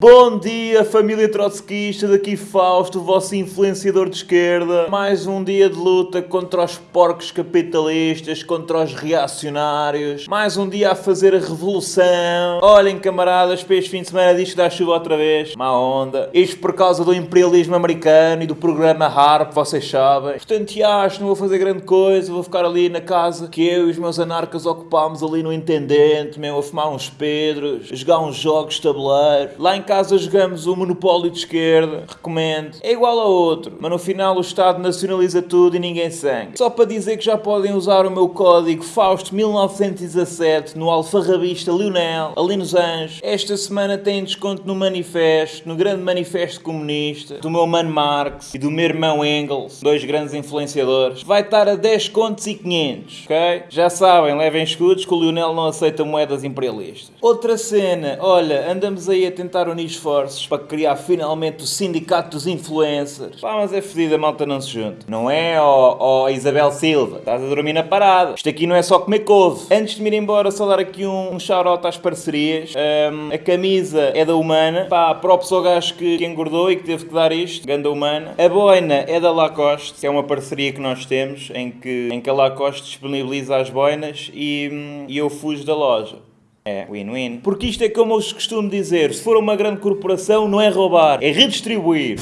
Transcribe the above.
Bom dia, família trotskista, daqui Fausto, vosso influenciador de esquerda. Mais um dia de luta contra os porcos capitalistas, contra os reacionários. Mais um dia a fazer a revolução. Olhem, camaradas, para este fim de semana diz que dá chuva outra vez. Má onda. Isto por causa do imperialismo americano e do programa HARP, vocês sabem. Portanto, acho, não vou fazer grande coisa, vou ficar ali na casa que eu e os meus anarcas ocupámos ali no Intendente, mesmo a fumar uns pedros, a jogar uns jogos de tabuleiro. Lá em casa jogamos o monopólio de esquerda, recomendo. É igual a outro, mas no final o Estado nacionaliza tudo e ninguém sangue. Só para dizer que já podem usar o meu código Fausto 1917 no alfarrabista Lionel, ali nos Anjos. Esta semana tem desconto no manifesto, no grande manifesto comunista, do meu mano Marx e do meu irmão Engels, dois grandes influenciadores. Vai estar a 10 contos e 500, ok? Já sabem, levem escudos que o Lionel não aceita moedas imperialistas. Outra cena, olha, andamos aí a tentar unir esforços para criar finalmente o sindicato dos influencers. Pá, mas é fedida, a malta não se junta. Não é, ó, Isabel Silva? Estás a dormir na parada. Isto aqui não é só comer couve. Antes de me ir embora, só dar aqui um, um shout-out às parcerias. Um, a camisa é da Humana. Pá, próprio ao gajo que, que engordou e que teve que dar isto. Ganda Humana. A boina é da Lacoste, que é uma parceria que nós temos, em que, em que a Lacoste disponibiliza as boinas e, hum, e eu fujo da loja. É, win-win. Porque isto é como eu costumo dizer: se for uma grande corporação, não é roubar, é redistribuir.